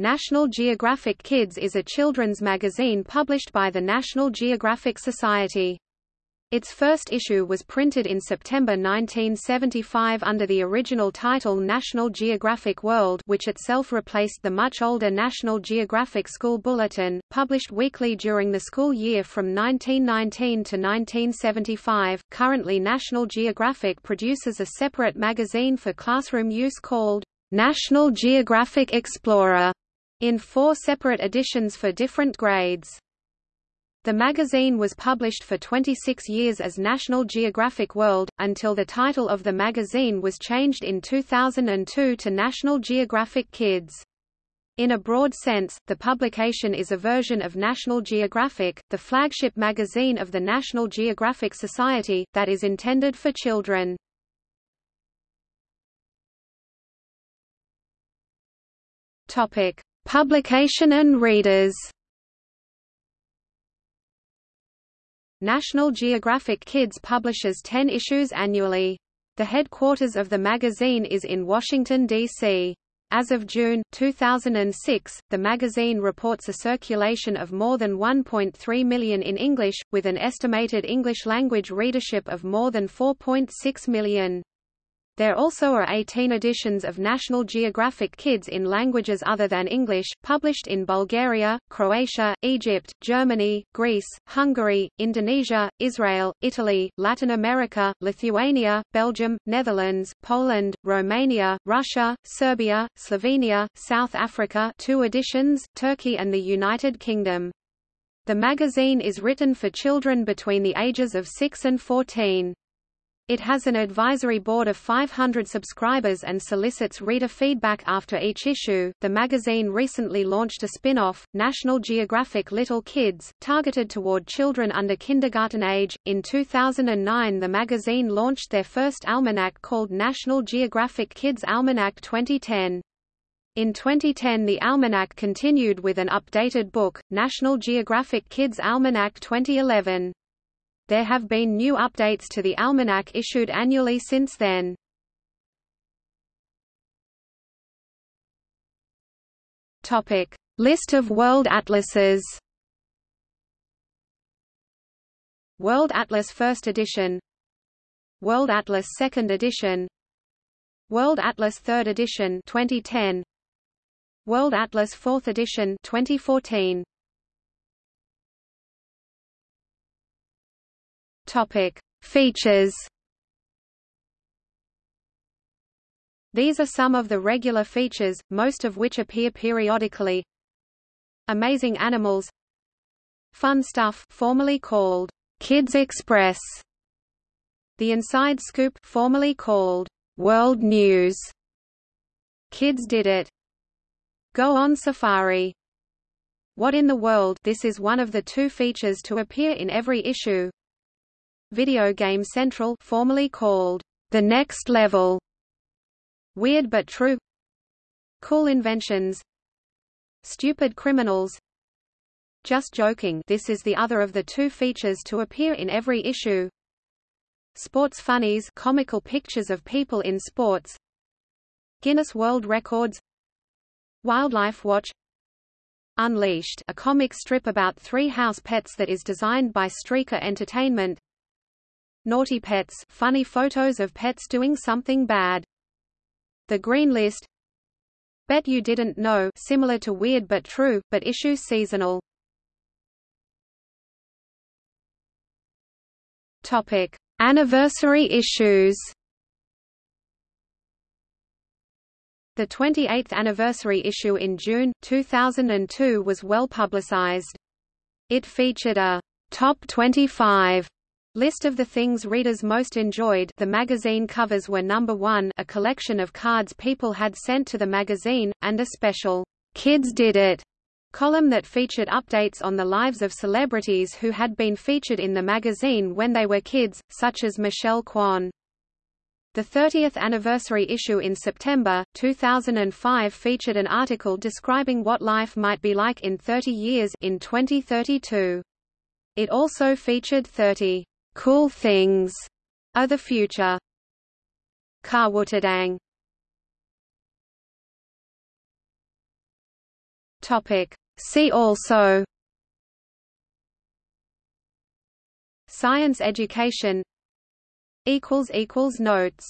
National Geographic Kids is a children's magazine published by the National Geographic Society. Its first issue was printed in September 1975 under the original title National Geographic World which itself replaced the much older National Geographic School Bulletin, published weekly during the school year from 1919 to 1975. Currently National Geographic produces a separate magazine for classroom use called National Geographic Explorer in four separate editions for different grades. The magazine was published for 26 years as National Geographic World, until the title of the magazine was changed in 2002 to National Geographic Kids. In a broad sense, the publication is a version of National Geographic, the flagship magazine of the National Geographic Society, that is intended for children. Topic: Publication and readers National Geographic Kids publishes 10 issues annually. The headquarters of the magazine is in Washington, D.C. As of June, 2006, the magazine reports a circulation of more than 1.3 million in English, with an estimated English-language readership of more than 4.6 million. There also are 18 editions of National Geographic Kids in languages other than English, published in Bulgaria, Croatia, Egypt, Germany, Greece, Hungary, Indonesia, Israel, Italy, Latin America, Lithuania, Belgium, Netherlands, Poland, Romania, Russia, Serbia, Slovenia, South Africa two editions, Turkey and the United Kingdom. The magazine is written for children between the ages of 6 and 14. It has an advisory board of 500 subscribers and solicits reader feedback after each issue. The magazine recently launched a spin off, National Geographic Little Kids, targeted toward children under kindergarten age. In 2009, the magazine launched their first almanac called National Geographic Kids Almanac 2010. In 2010 the almanac continued with an updated book, National Geographic Kids Almanac 2011. There have been new updates to the almanac issued annually since then. Topic: List of world atlases. World Atlas First Edition. World Atlas Second Edition. World Atlas Third Edition 2010 World Atlas Fourth Edition 2014 Topic: Features. These are some of the regular features, most of which appear periodically. Amazing Animals Fun Stuff formerly called Kids Express. The Inside Scoop formerly called World News. Kids Did It. Go on Safari. What in the World this is one of the two features to appear in every issue Video Game Central formerly called The Next Level. Weird but True. Cool Inventions. Stupid Criminals. Just Joking. This is the other of the two features to appear in every issue. Sports Funnies comical pictures of people in sports. Guinness World Records. Wildlife Watch. Unleashed. A comic strip about three house pets that is designed by Streaker Entertainment Naughty Pets funny photos of pets doing something bad. The Green List Bet You Didn't Know similar to Weird but True, but issues seasonal. Topic: Anniversary issues. The 28th anniversary issue in June 2002 was well publicized. It featured a top 25 List of the things readers most enjoyed the magazine covers were number one a collection of cards people had sent to the magazine, and a special, "'Kids Did It' column that featured updates on the lives of celebrities who had been featured in the magazine when they were kids, such as Michelle Kwan. The 30th anniversary issue in September, 2005 featured an article describing what life might be like in 30 years in 2032. It also featured 30 Cool Things are the future. Kawutadang Topic. See also Science education Equals. Notes